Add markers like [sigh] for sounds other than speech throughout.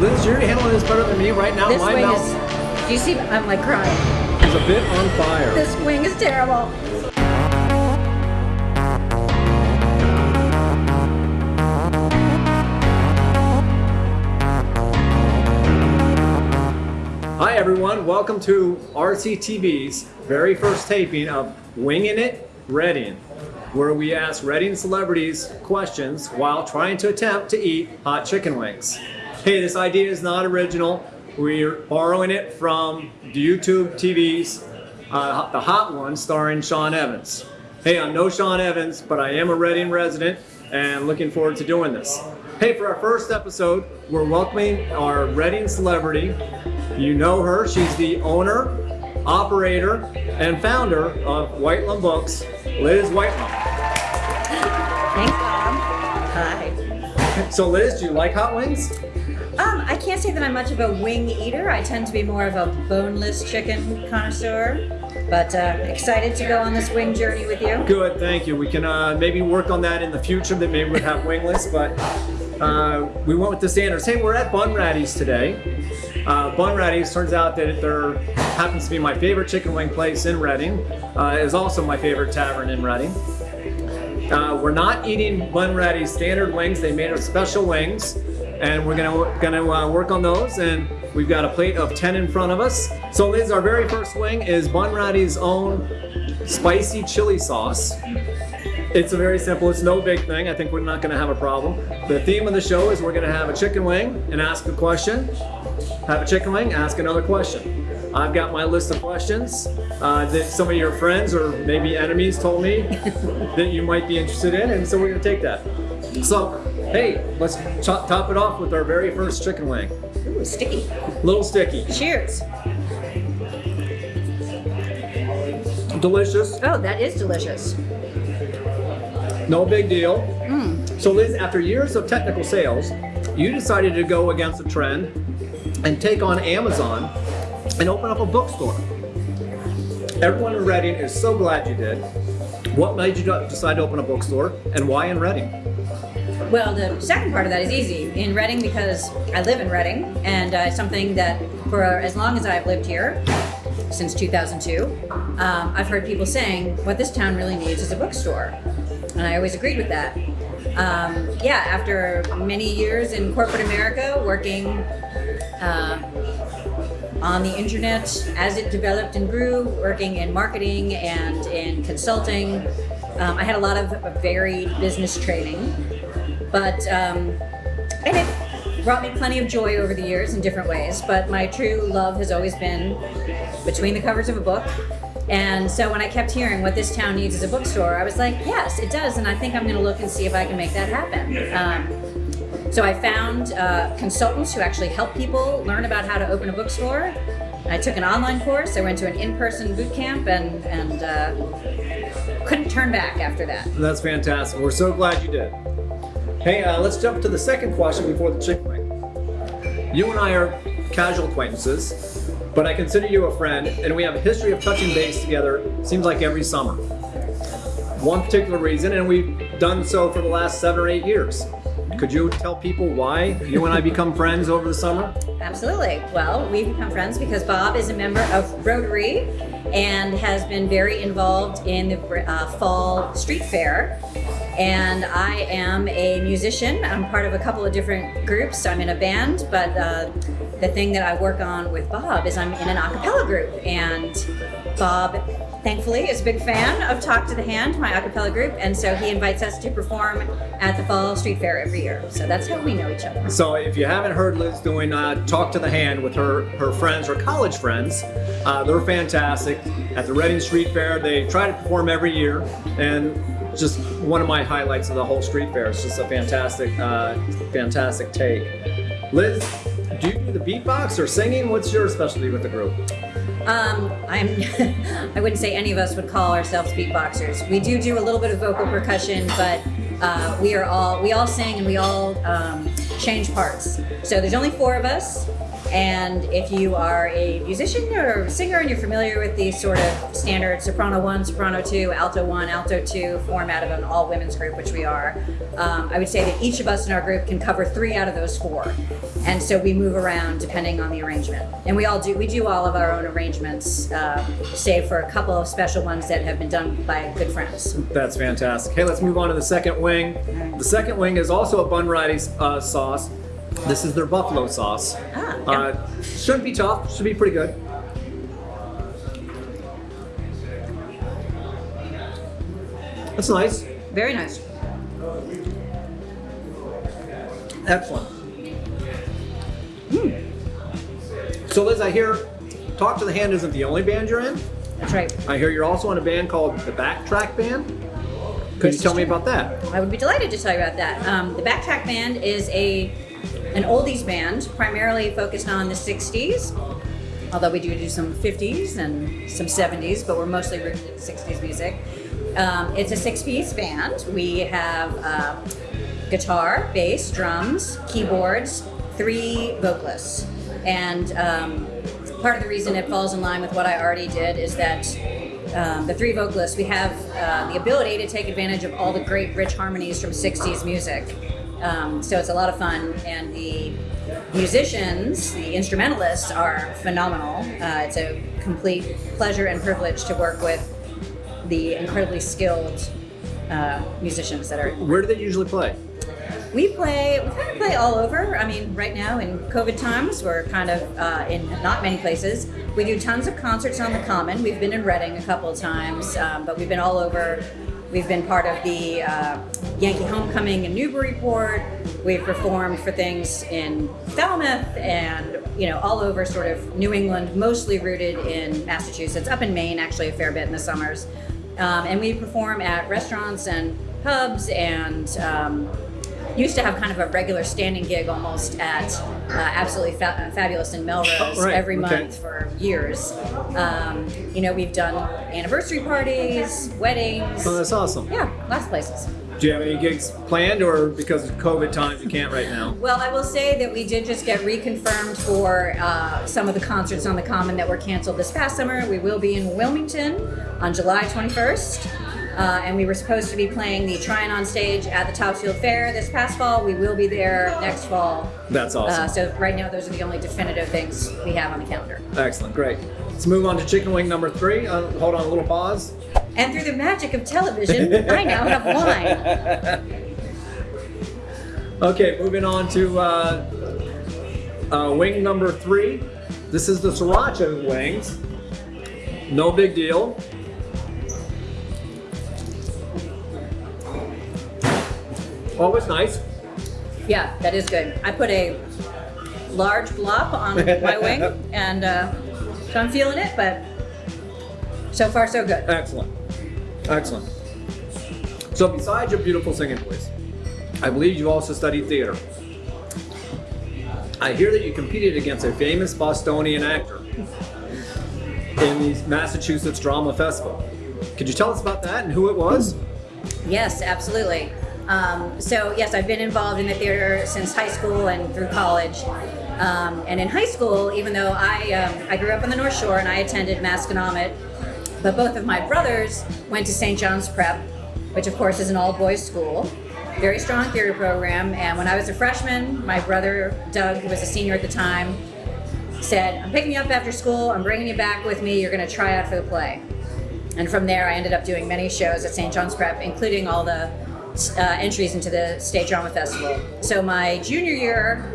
Liz, you're handling this better than me right now. This My wing mouth is, do you see, I'm like crying. It's a bit on fire. This wing is terrible. Hi everyone, welcome to RCTV's very first taping of Winging It Reading, where we ask Reading celebrities questions while trying to attempt to eat hot chicken wings. Hey, this idea is not original. We're borrowing it from YouTube TV's uh, The Hot One starring Sean Evans. Hey, I'm no Sean Evans, but I am a Reading resident and looking forward to doing this. Hey, for our first episode, we're welcoming our Reading celebrity. You know her, she's the owner, operator, and founder of Whitelam Books, Liz Whitelam. Thanks, Bob. Hi. So Liz, do you like hot wings? Um, I can't say that I'm much of a wing eater. I tend to be more of a boneless chicken connoisseur. But uh, excited to go on this wing journey with you. Good, thank you. We can uh, maybe work on that in the future, that maybe we'd have wingless, but uh, we went with the standards. Hey, we're at Bunratty's today. Uh, Bunratty's turns out that there happens to be my favorite chicken wing place in Reading. Uh, is also my favorite tavern in Reading. Uh, we're not eating Bunratty's standard wings. They made us special wings, and we're gonna gonna uh, work on those. And we've got a plate of 10 in front of us. So Liz, our very first wing is Bunratty's own spicy chili sauce. It's a very simple, it's no big thing. I think we're not gonna have a problem. The theme of the show is we're gonna have a chicken wing and ask a question. Have a chicken wing, ask another question. I've got my list of questions uh, that some of your friends or maybe enemies told me [laughs] that you might be interested in, and so we're gonna take that. So, hey, let's top it off with our very first chicken wing. Ooh, sticky. Little sticky, Cheers. delicious, Oh, that is delicious. no big deal. Mm. So Liz, after years of technical sales, you decided to go against the trend and take on Amazon and open up a bookstore. Everyone in Reading is so glad you did. What made you decide to open a bookstore and why in Reading? Well, the second part of that is easy. In Reading, because I live in Reading, and uh, something that for as long as I've lived here, since 2002, um, I've heard people saying what this town really needs is a bookstore. And I always agreed with that. Um, yeah, after many years in corporate America, working uh, on the internet as it developed and grew, working in marketing and in consulting, um, I had a lot of varied business training. But, um, and it brought me plenty of joy over the years in different ways. But my true love has always been between the covers of a book. And so when I kept hearing what this town needs is a bookstore, I was like, yes, it does. And I think I'm going to look and see if I can make that happen. Um, so I found uh, consultants who actually help people learn about how to open a bookstore. I took an online course. I went to an in-person boot camp and, and uh, couldn't turn back after that. That's fantastic. We're so glad you did. Hey, uh, let's jump to the second question before the chicken wing. You and I are casual acquaintances, but I consider you a friend, and we have a history of touching base together, seems like every summer. One particular reason, and we've done so for the last seven or eight years. Could you tell people why you and I become friends over the summer? Absolutely. Well, we've become friends because Bob is a member of Rotary and has been very involved in the uh, fall street fair. And I am a musician. I'm part of a couple of different groups. I'm in a band, but uh, the thing that I work on with Bob is I'm in an a cappella group. And Bob, thankfully, is a big fan of Talk to the Hand, my a cappella group. And so he invites us to perform at the fall street fair every year. So that's how we know each other. So if you haven't heard Liz doing uh, Talk to the Hand with her, her friends, her college friends, uh, they're fantastic. At the Reading Street Fair, they try to perform every year, and just one of my highlights of the whole street fair. It's just a fantastic, uh, fantastic take. Liz, do you do the beatbox or singing? What's your specialty with the group? Um, I'm, [laughs] I wouldn't say any of us would call ourselves beatboxers. We do do a little bit of vocal percussion, but uh, we are all, we all sing and we all um, change parts. So there's only four of us, And if you are a musician or a singer and you're familiar with the sort of standard soprano one, soprano two, alto one, alto two format of an all women's group, which we are, um, I would say that each of us in our group can cover three out of those four. And so we move around depending on the arrangement. And we all do, we do all of our own arrangements, uh, save for a couple of special ones that have been done by good friends. That's fantastic. Hey, let's move on to the second wing. The second wing is also a Bunratty uh, sauce. This is their buffalo sauce. Ah, yeah. Uh, shouldn't be tough. Should be pretty good. That's nice. Very nice. Excellent. Hmm. So Liz, I hear Talk to the Hand isn't the only band you're in. That's right. I hear you're also in a band called the Backtrack Band. Could This you tell me about that? I would be delighted to tell you about that. Um, the Backtrack Band is a an oldies band, primarily focused on the '60s. Although we do do some '50s and some '70s, but we're mostly rooted in '60s music. Um, it's a six-piece band. We have uh, guitar, bass, drums, keyboards, three vocalists, and um, part of the reason it falls in line with what I already did is that um, the three vocalists, we have uh, the ability to take advantage of all the great rich harmonies from 60s music. Um, so it's a lot of fun, and the musicians, the instrumentalists, are phenomenal. Uh, it's a complete pleasure and privilege to work with the incredibly skilled uh, musicians that are Where do they usually play? we play, we kind of play all over. I mean, right now in COVID times, we're kind of uh, in not many places. We do tons of concerts on the Common. We've been in Reading a couple of times, um, but we've been all over. We've been part of the uh, Yankee Homecoming in Newburyport. We've performed for things in Falmouth and you know all over sort of New England, mostly rooted in Massachusetts, up in Maine actually a fair bit in the summers. Um, and we perform at restaurants and pubs and um, used to have kind of a regular standing gig almost at uh, Absolutely fa- Fabulous in Melrose Oh, right, every okay. month for years. Um, you know, we've done anniversary parties, weddings. Oh, that's awesome. Yeah, lots of places. Do you have any gigs planned, or because of COVID times you can't right now? Well, I will say that we did just get reconfirmed for uh, some of the concerts on the Common that were canceled this past summer. We will be in Wilmington on July 21st. Uh, and we were supposed to be playing the Tryon on stage at the Topsfield Fair this past fall. We will be there next fall. That's awesome. Uh, so right now, those are the only definitive things we have on the calendar. Excellent, great. Let's move on to chicken wing number three. Uh, hold on a little pause. And through the magic of television, [laughs] I now have wine. [laughs] Okay, moving on to uh, uh, wing number three. This is the sriracha wings. No big deal. Always nice. Yeah, that is good. I put a large glop on [laughs] my wing, and uh, so I'm feeling it, but so far so good. Excellent. Excellent. So, besides your beautiful singing voice, I believe you also studied theater. I hear that you competed against a famous Bostonian actor in the Massachusetts Drama Festival. Could you tell us about that and who it was? Yes, absolutely. Um, so yes, I've been involved in the theater since high school and through college. Um, and in high school, even though I um, I grew up on the North Shore and I attended Masconomet, but both of my brothers went to St. John's Prep, which of course is an all boys school. Very strong theater program. And when I was a freshman, my brother Doug, who was a senior at the time, said, "I'm picking you up after school. I'm bringing you back with me. You're going to try out for the play." And from there, I ended up doing many shows at St. John's Prep, including all the uh, entries into the State Drama Festival. So my junior year,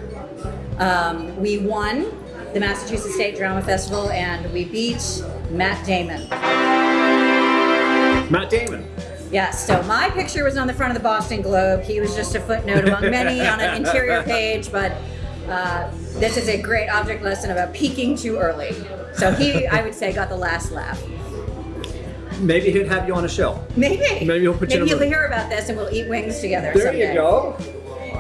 um, we won the Massachusetts State Drama Festival, and we beat Matt Damon. Matt Damon. Yes, so my picture was on the front of the Boston Globe. He was just a footnote among many [laughs] on an interior page, but uh, this is a great object lesson about peaking too early. So he, I would say, got the last laugh. Maybe he'd have you on a show. Maybe. Maybe he'll put you Maybe movie. hear about this and we'll eat wings together There someday. you go.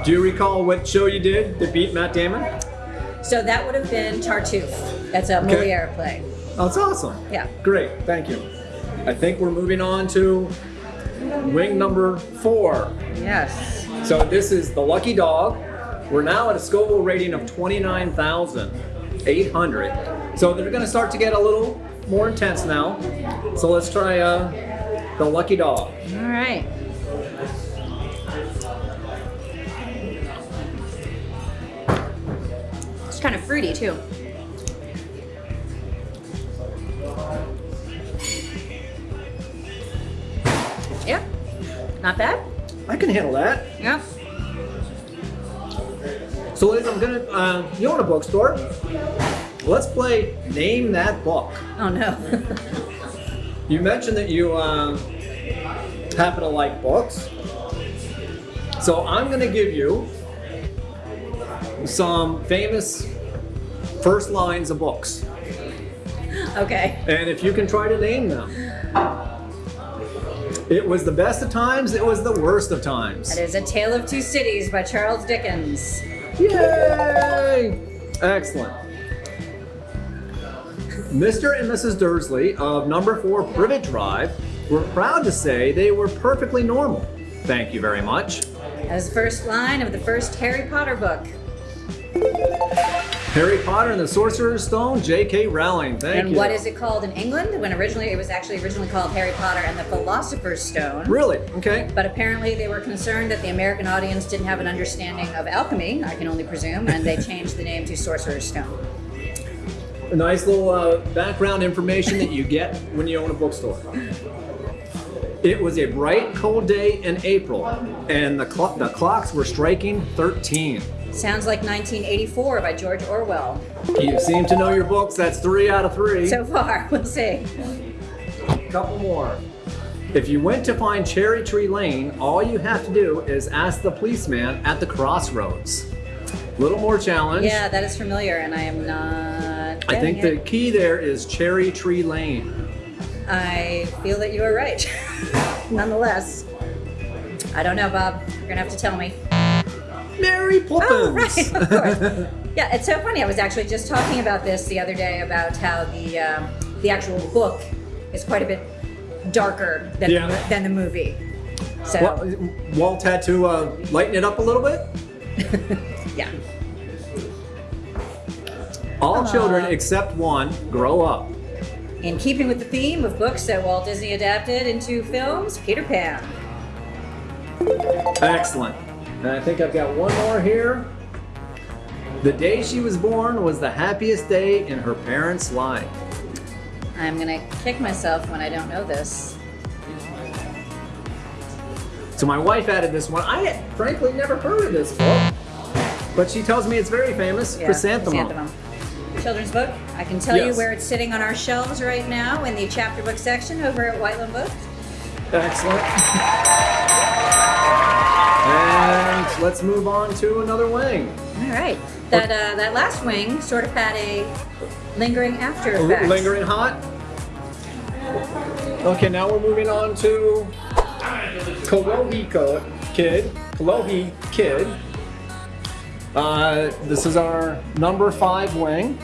Do you recall what show you did to beat Matt Damon? So that would have been Tartuffe. That's a Okay. Moliere play. Oh, it's awesome. Yeah. Great, thank you. I think we're moving on to wing number four. Yes. So this is the Lucky Dog. We're now at a Scoville rating of 29,000. 800. So they're going to start to get a little more intense now. So let's try uh, the lucky dog. All right. It's kind of fruity too. Yeah, not bad. I can handle that. Yeah. So Liz, I'm gonna, uh, you own a bookstore. Let's play Name That Book. Oh no. [laughs] You mentioned that you uh, happen to like books. So I'm gonna give you some famous first lines of books. okay. And if you can try to name them. It was the best of times, it was the worst of times. That is A Tale of Two Cities by Charles Dickens. Yay! Excellent. Mr. and Mrs. Dursley of number 4 Privet Drive were proud to say they were perfectly normal. Thank you very much. As first line of the first Harry Potter book. Harry Potter and the Sorcerer's Stone, J.K. Rowling. Thank and you. And what is it called in England? When originally it was actually originally called Harry Potter and the Philosopher's Stone. Really? Okay. But apparently they were concerned that the American audience didn't have an understanding of alchemy, I can only presume, and they changed the name to Sorcerer's Stone. A nice little uh, background information that you get when you own a bookstore. It was a bright, cold day in April, and the, clo- the clocks were striking 13. Sounds like 1984 by George Orwell. You seem to know your books. That's three out of three. So far, [laughs] we'll see. couple more. If you went to find Cherry Tree Lane, all you have to do is ask the policeman at the crossroads. Little more challenge. Yeah, that is familiar, and I am not. I think the key there is Cherry Tree Lane. I feel that you are right. [laughs] Nonetheless, I don't know, Bob. You're gonna have to tell me. Mary Poppins. Oh, right, of course. [laughs] yeah, it's so funny. I was actually just talking about this the other day about how the um, the actual book is quite a bit darker than Yeah. the, than the movie. So Well, Walt had to uh, lighten it up a little bit. [laughs] yeah, All children except one grow up. in keeping with the theme of books that Walt Disney adapted into films, Peter Pan. Excellent. And I think I've got one more here. The day she was born was the happiest day in her parents' life. I'm gonna kick myself when I don't know this. So my wife added this one. I had frankly never heard of this book, but she tells me it's very famous. Yeah, Chrysanthemum. Chrysanthemum. Children's book. I can tell you where it's sitting on our shelves right now in the chapter book section over at Whitelam Books. Excellent. and let's move on to another wing. All right. That uh, that last wing sort of had a lingering after effect. Lingering hot. Okay, now we're moving on to Kolohi Kid. Kolohi Kid. Uh, this is our number five wing.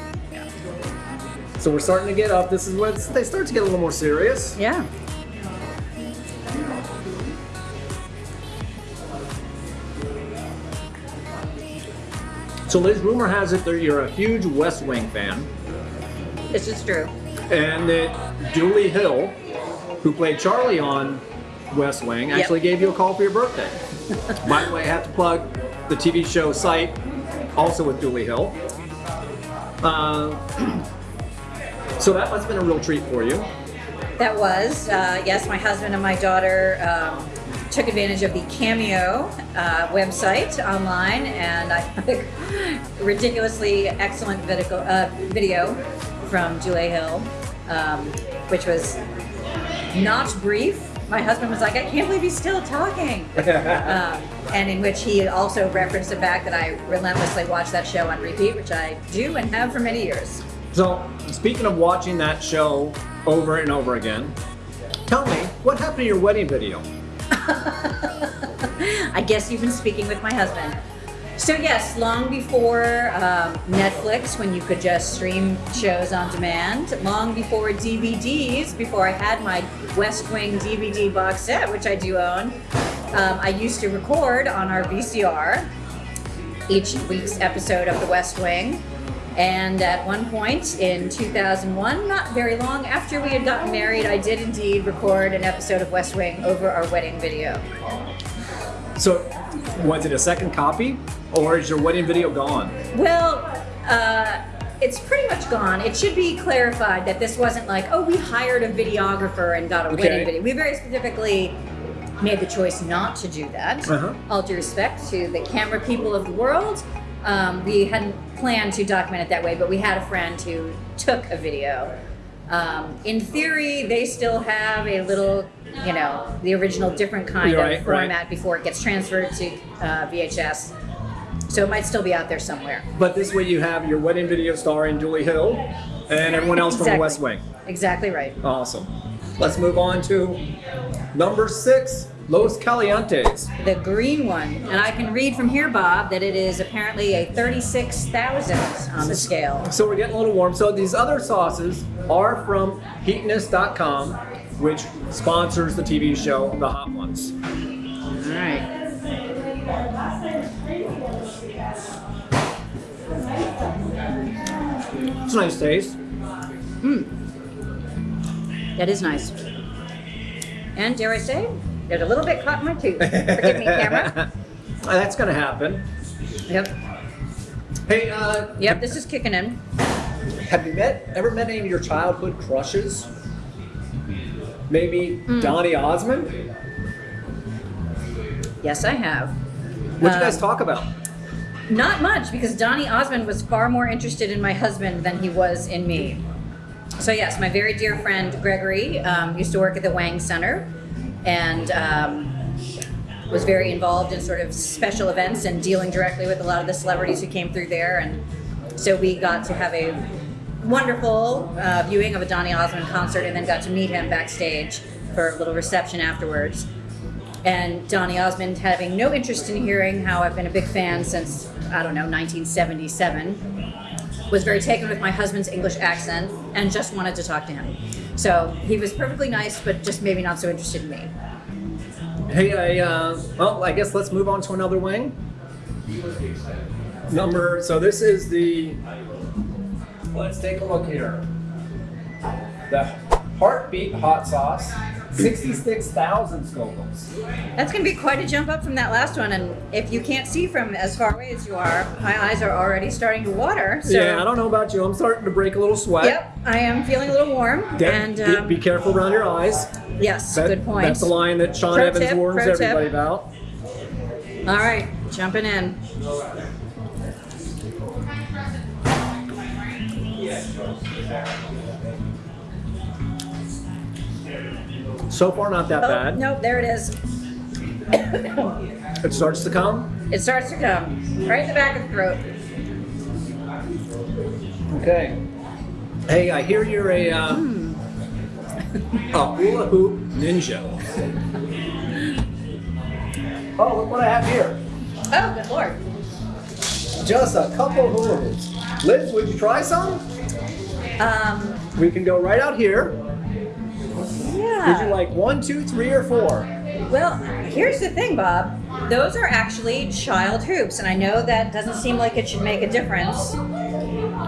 So we're starting to get up. This is when they start to get a little more serious. Yeah. So Liz, rumor has it that you're a huge West Wing fan, This is true. and that Dulé Hill, who played Charlie on West Wing, Yep. actually gave you a call for your birthday. [laughs] By the way, I have to plug the TV show site, also with Dulé Hill. Uh, [clears throat] so that must have been a real treat for you. That was uh, yes. My husband and my daughter um, took advantage of the Cameo uh, website online, and I [laughs] took ridiculously excellent video, uh, video from Dulé Hill, um, which was not brief. My husband was like, "I can't believe he's still talking," [laughs] um, and in which he also referenced the fact that I relentlessly watch that show on repeat, which I do and have for many years. So, speaking of watching that show over and over again, tell me, what happened to your wedding video? [laughs] I guess you've been speaking with my husband. So yes, long before um, Netflix, when you could just stream shows on demand, long before DVDs, before I had my West Wing DVD box set, which I do own, um, I used to record on our VCR each week's episode of The West Wing. And at one point in 2001, not very long after we had gotten married, I did indeed record an episode of West Wing over our wedding video. So, was it a second copy, or is your wedding video gone? Well, uh, it's pretty much gone. It should be clarified that this wasn't like, oh, we hired a videographer and got a Okay. wedding video. We very specifically made the choice not to do that. Uh-huh. All due respect to the camera people of the world. Um, we hadn't planned to document it that way, but we had a friend who took a video. Um, in theory, they still have a little, you know, the original different kind Right, of right. format before it gets transferred to uh, VHS. So it might still be out there somewhere. But this way, you have your wedding video starring Dulé Hill and everyone else from the West Wing. Exactly right. Awesome. Let's move on to number six, Los Calientes. The green one. And I can read from here, Bob, that it is apparently a 36,000 on the scale. So we're getting a little warm. So these other sauces are from Heatonist.com, which sponsors the TV show The Hot Ones. All right. It's a nice taste. Hmm. That is nice. And dare I say, there's a little bit caught in my tooth. Forgive me, camera. [laughs] That's gonna happen. Yep. Hey, uh, Yep, this is kicking in. have you met ever met any of your childhood crushes? Maybe Hmm. Donny Osmond? Yes, I have. What'd you guys Um, talk about? Not much, because Donny Osmond was far more interested in my husband than he was in me. So yes, my very dear friend Gregory um, used to work at the Wang Center, and um, was very involved in sort of special events and dealing directly with a lot of the celebrities who came through there. And so we got to have a wonderful uh, viewing of a Donny Osmond concert, and then got to meet him backstage for a little reception afterwards. And Donny Osmond having no interest in hearing how I've been a big fan since, I don't know, 1977, was very taken with my husband's English accent and just wanted to talk to him. So he was perfectly nice, but just maybe not so interested in me. Hey, I, uh, well, I guess let's move on to another wing. Number, so this is the, let's take a look here. The Heartbeat Hot Sauce, 66,000 Scovilles. That's going to be quite a jump up from that last one. And if you can't see from as far away as you are, my eyes are already starting to water. So, yeah, I don't know about you. I'm starting to break a little sweat. Yep, I am feeling a little warm. And be- um, be, careful around your eyes. yes, That- good point. That's the line that Sean Pro Evans tip, warns pro tip. everybody about. All right, jumping in. So far, not that Oh, bad. nope, there it is. It starts to come. It starts to come right in the back of the throat. Okay. Hey, I hear you're a, uh, Hmm. a hula hoop ninja. oh, look what I have here. Oh, good lord. Just a couple hula hoops. Liz, would you try some? Um, We can go right out here. Yeah. Would you like one, two, three, or four? Well, here's the thing, Bob. Those are actually child hoops, and I know that doesn't seem like it should make a difference.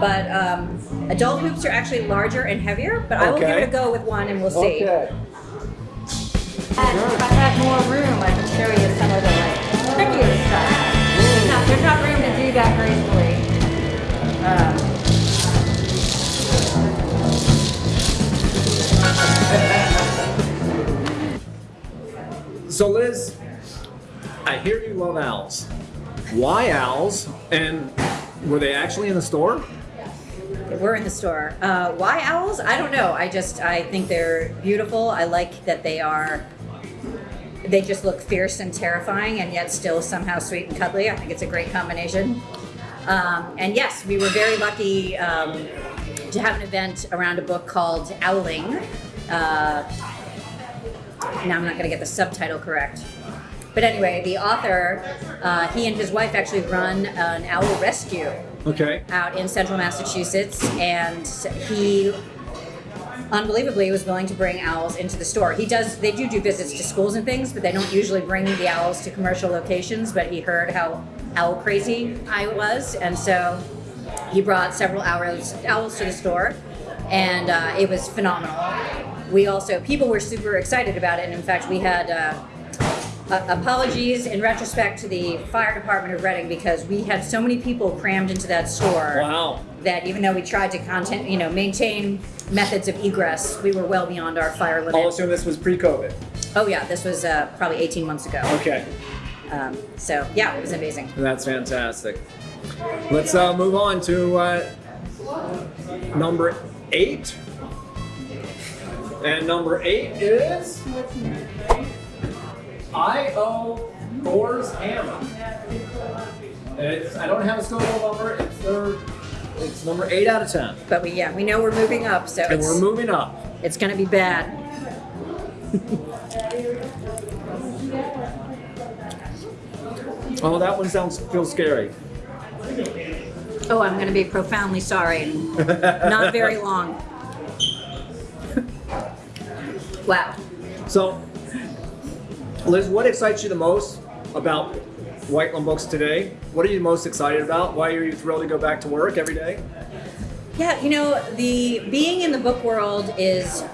But um, adult hoops are actually larger and heavier. But I will give it a go with one, and we'll see. Okay. And if I had more room, I could show you some of the like trickier stuff. No, there's not room to do that gracefully. Um, So, Liz, I hear you love owls. Why owls? And were they actually in the store? We're in the store. Uh, why owls? I don't know. I just I think they're beautiful. I like that they are. They just look fierce and terrifying, and yet still somehow sweet and cuddly. I think it's a great combination. Um, and yes, we were very lucky um, to have an event around a book called Owling. Uh, now I'm not going to get the subtitle correct. But anyway, the author, uh, he and his wife actually run an owl rescue Okay. out in central Massachusetts, and he unbelievably was willing to bring owls into the store. He does, they do do visits to schools and things, but they don't usually bring the owls to commercial locations. But he heard how owl crazy I was, and so he brought several owls, owls to the store, and uh, it was phenomenal. We also, people were super excited about it, and in fact, we had uh, uh, apologies in retrospect to the fire department of Reading because we had so many people crammed into that store Wow. that even though we tried to content, you know, maintain methods of egress, we were well beyond our fire limit. I'll assume this was pre-COVID. Oh yeah, this was uh, probably 18 months ago. Okay. Um, so yeah, it was amazing. That's fantastic. Let's uh, move on to uh, number eight. And number eight is I.O. Thor's Hammer. It's, I don't have a Scoville number. It's their, it's number eight out of ten. But we yeah, we know we're moving up, so And it's, we're moving up. it's gonna be bad. Oh, that one sounds feels scary. Oh, I'm gonna be profoundly sorry. [laughs] Not very long. Wow. So, Liz, what excites you the most about Whitelam Books today? What are you most excited about? Why are you thrilled to go back to work every day? Yeah, you know, the being in the book world is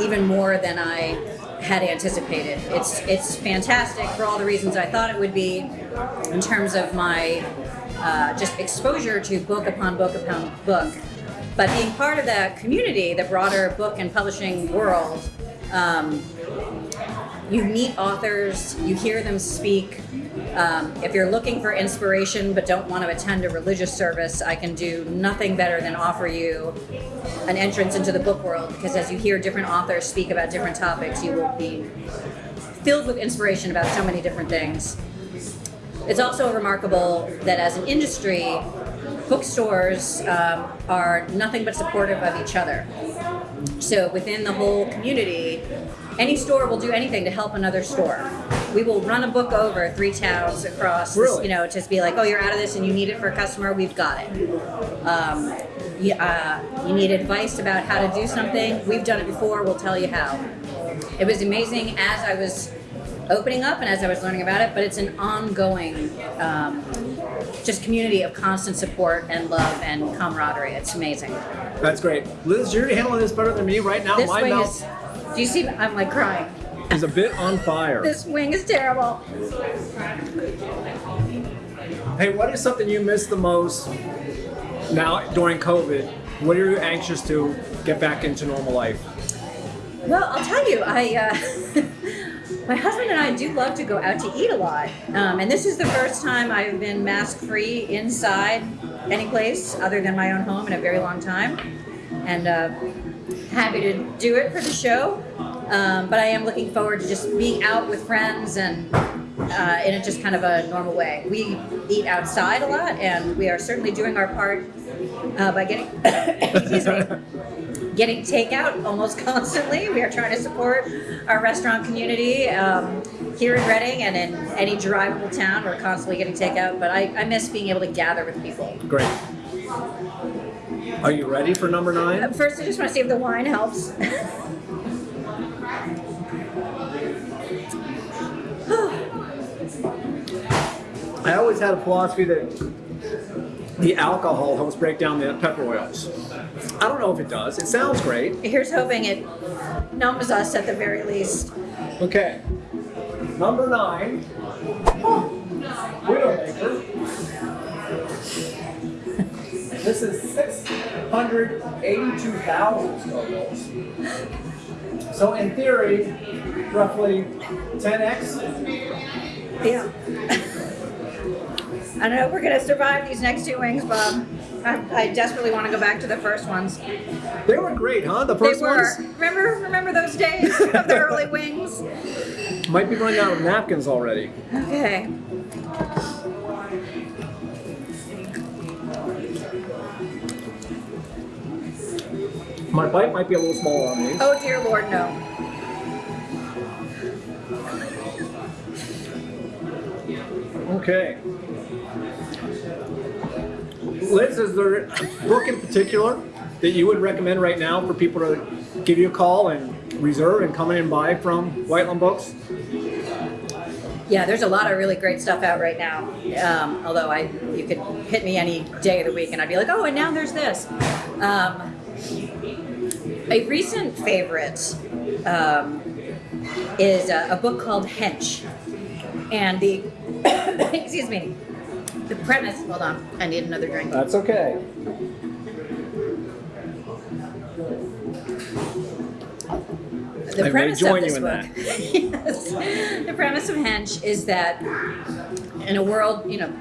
even more than I had anticipated. It's it's fantastic for all the reasons I thought it would be, in terms of my uh, just exposure to book upon book upon book. But being part of that community, the broader book and publishing world, um, you meet authors, you hear them speak. Um, if you're looking for inspiration but don't want to attend a religious service, I can do nothing better than offer you an entrance into the book world because as you hear different authors speak about different topics, you will be filled with inspiration about so many different things. It's also remarkable that as an industry, bookstores um, are nothing but supportive of each other. So within the whole community, any store will do anything to help another store. We will run a book over three towns across, this, you know, just be like, oh, you're out of this and you need it for a customer, we've got it. Um, you, uh, you need advice about how to do something, we've done it before, we'll tell you how. It was amazing as I was opening up and as I was learning about it, but it's an ongoing um, just community of constant support and love and camaraderie. It's amazing. That's great. Liz, you're handling this better than me right now. This My wing mouth is, do you see, I'm like crying. is a bit on fire. This wing is terrible. Hey, what is something you miss the most now during COVID? What are you anxious to get back into normal life? Well, I'll tell you, I, uh, [laughs] my husband and I do love to go out to eat a lot. Um, and this is the first time I've been mask free inside any place other than my own home in a very long time. And uh, happy to do it for the show. Um, but I am looking forward to just being out with friends and uh, in a just kind of a normal way. We eat outside a lot, and we are certainly doing our part uh, by getting [coughs] excuse me, getting takeout almost [laughs] constantly. We are trying to support our restaurant community um, here in Reading and in any drivable town. We're constantly getting takeout, but I, I miss being able to gather with people. Great. Are you ready for number nine? First, I just want to see if the wine helps. [laughs] I always had a philosophy that the alcohol helps break down the pepper oils. I don't know if it does. It sounds great. Here's hoping it numbs us at the very least. Okay. Number nine. Widowmaker. This is 682,000 Scovilles. So in theory, roughly 10x. Yeah. [laughs] I don't know if we're gonna survive these next two wings, Bob. I, I desperately want to go back to the first ones. They were great, huh? The first They were. ones Remember, remember those days [laughs] of the early wings? might be running out of napkins already. Okay. My bite might be a little smaller on these. Oh dear Lord, no. Okay. Liz, is there a book in particular that you would recommend right now for people to give you a call and reserve and come in and buy from Whitelam Books? Yeah, there's a lot of really great stuff out right now. Um, although I, you could hit me any day of the week, and I'd be like, oh, and now there's this. Um, a recent favorite um, is a, a book called Hench, and the [coughs] excuse me, the premise. Hold on, I need another drink. That's okay. the I may premise join of you this in book, [laughs] yes, the premise of Hench is that in a world, you know,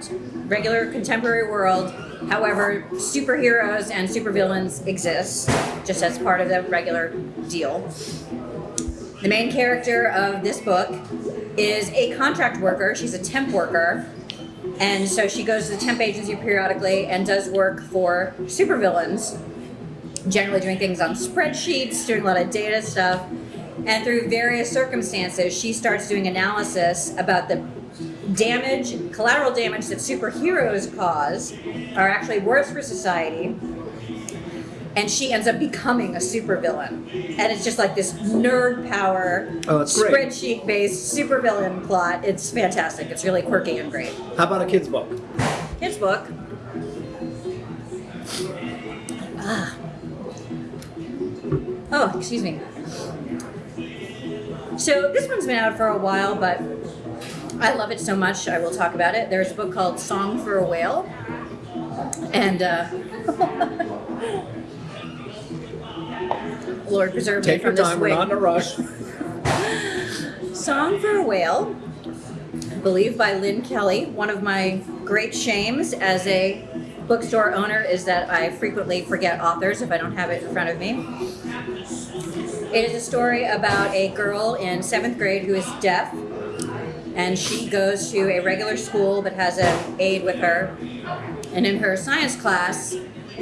regular contemporary world, however, superheroes and supervillains exist just as part of the regular deal. The main character of this book is a contract worker. She's a temp worker. And so she goes to the temp agency periodically and does work for supervillains generally doing things on spreadsheets, doing a lot of data stuff. And through various circumstances, she starts doing analysis about the damage, collateral damage that superheroes cause are actually worse for society. And she ends up becoming a supervillain. And it's just like this nerd power, Oh, spreadsheet based supervillain plot. It's fantastic. It's really quirky and great. How about a kid's book? Kid's book. Ah. Oh, excuse me. So this one's been out for a while, but I love it so much. I will talk about it. There's a book called "Song for a Whale," and uh, [laughs] Lord preserve Take me your from this time. We're not in a rush. [laughs] Song for a Whale, I believe by Lynne Kelly. One of my great shames as a bookstore owner is that I frequently forget authors if I don't have it in front of me. It is a story about a girl in seventh grade who is deaf, and she goes to a regular school but has an aide with her. And in her science class,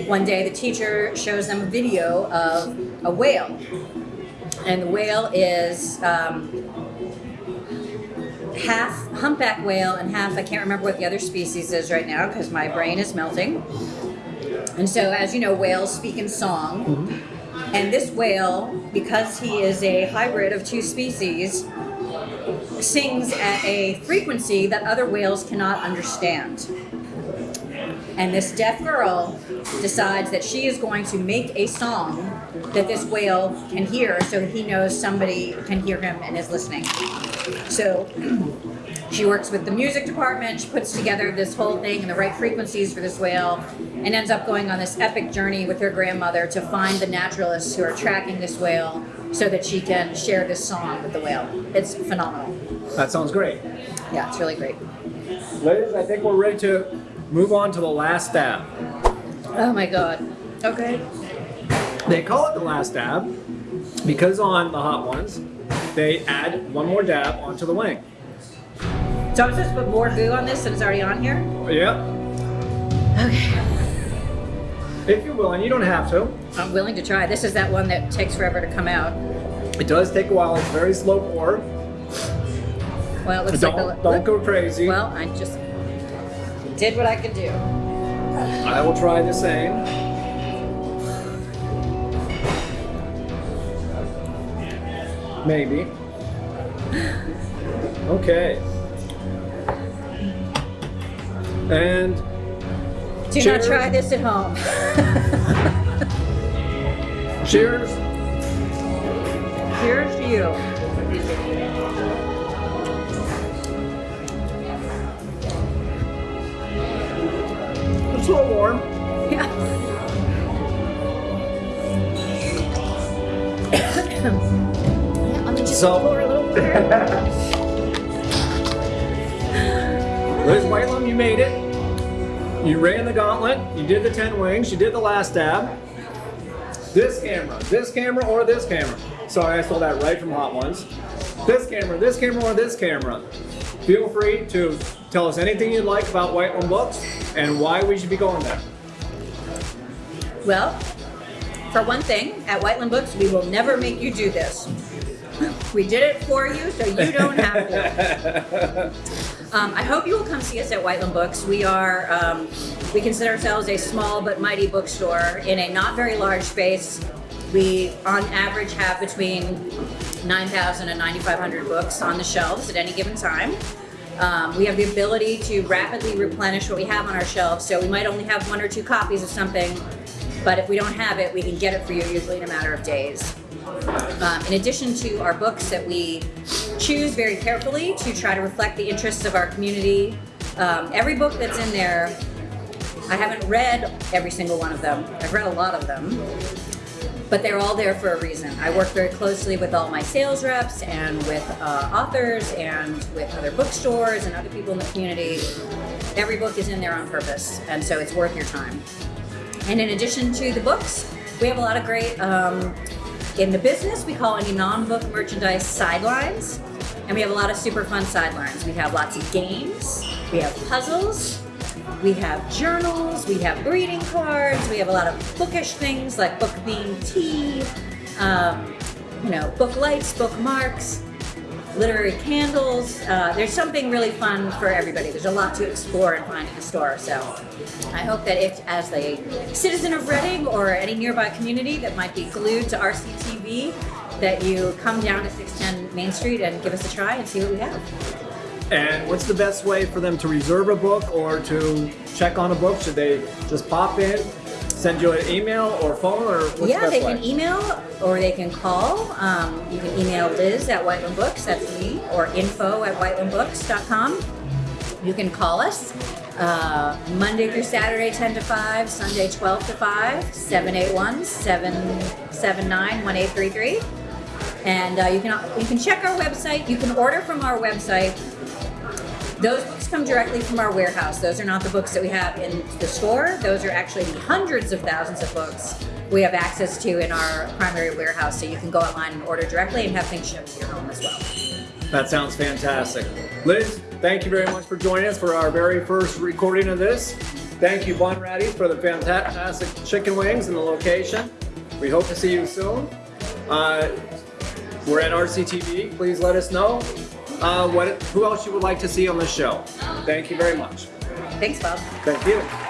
one day the teacher shows them a video of a whale. And the whale is um, half humpback whale and half, I can't remember what the other species is right now because my brain is melting. And so, as you know, whales speak in song. And this whale, because he is a hybrid of two species, sings at a frequency that other whales cannot understand. And this deaf girl decides that she is going to make a song that this whale can hear so he knows somebody can hear him and is listening. So [clears throat] she works with the music department, she puts together this whole thing and the right frequencies for this whale, and ends up going on this epic journey with her grandmother to find the naturalists who are tracking this whale so that she can share this song with the whale. It's phenomenal. That sounds great. Yeah, it's really great. Ladies, I think we're ready to move on to the last dab. Oh my god. Okay. They call it the last dab because on the hot ones, they add one more dab onto the wing. So I'm supposed to put more goo on this than it's already on here? Yep. Okay. If you're willing, you don't have to. I'm willing to try. This is that one that takes forever to come out. It does take a while. It's very slow pour. Well, it looks Don't, like a, don't go crazy. Well, I just did what I could do. I will try the same. Maybe. Okay. And Do Cheers. not try this at home. cheers. Cheers to you. It's a little warm. Yeah. [coughs] Yeah, let me just So- pour a little water. [laughs] Liz Whitelam, you made it. You ran the gauntlet. You did the 10 wings. You did the last dab. This camera, this camera, or this camera. Sorry, I stole that right from Hot Ones. This camera, this camera, or this camera. Feel free to tell us anything you'd like about Whitelam Books and why we should be going there. Well, for one thing, at Whitelam Books, we will never make you do this. [laughs] We did it for you, so you don't have to. [laughs] Um, I hope you will come see us at Whitelam Books. We are, um, we consider ourselves a small but mighty bookstore in a not very large space. We, on average, have between 9,000 and 9,500 books on the shelves at any given time. Um, we have the ability to rapidly replenish what we have on our shelves, so we might only have one or two copies of something, but if we don't have it, we can get it for you usually in a matter of days. Um, in addition to our books that we choose very carefully to try to reflect the interests of our community, um, every book that's in there, I haven't read every single one of them. I've read a lot of them, but they're all there for a reason. I work very closely with all my sales reps and with uh, authors and with other bookstores and other people in the community. Every book is in there on purpose, and so it's worth your time. And in addition to the books, we have a lot of great, um, in the business, we call any non-book merchandise sidelines. And we have a lot of super fun sidelines. We have lots of games, we have puzzles, we have journals, we have greeting cards, we have a lot of bookish things like book themed tea, um, you know, book lights, bookmarks, literary candles. Uh, there's something really fun for everybody. There's a lot to explore and find in the store. So I hope that if, as a citizen of Reading or any nearby community that might be glued to RCTV, that you come down to 610 Main Street and give us a try and see what we have. And what's the best way for them to reserve a book or to check on a book? Should they just pop in, send you an email or phone, or what's yeah, the they way? can email or they can call. Um, you can email Liz at Whitelam Books, that's me, or info at whitelambooks.com. You can call us uh, Monday through Saturday, 10 to 5, Sunday, 12 to 5, 781 779 1833. And uh, you can you can check our website. You can order from our website. Those books come directly from our warehouse. Those are not the books that we have in the store. Those are actually the hundreds of thousands of books we have access to in our primary warehouse. So you can go online and order directly and have things shipped to your home as well. That sounds fantastic. Liz, thank you very much for joining us for our very first recording of this. Thank you, Bunratty, for the fantastic chicken wings and the location. We hope to see you soon. Uh, we're at RCTV. Please let us know uh, what, who else you would like to see on the show. Thank you very much. Thanks, Bob. Thank you.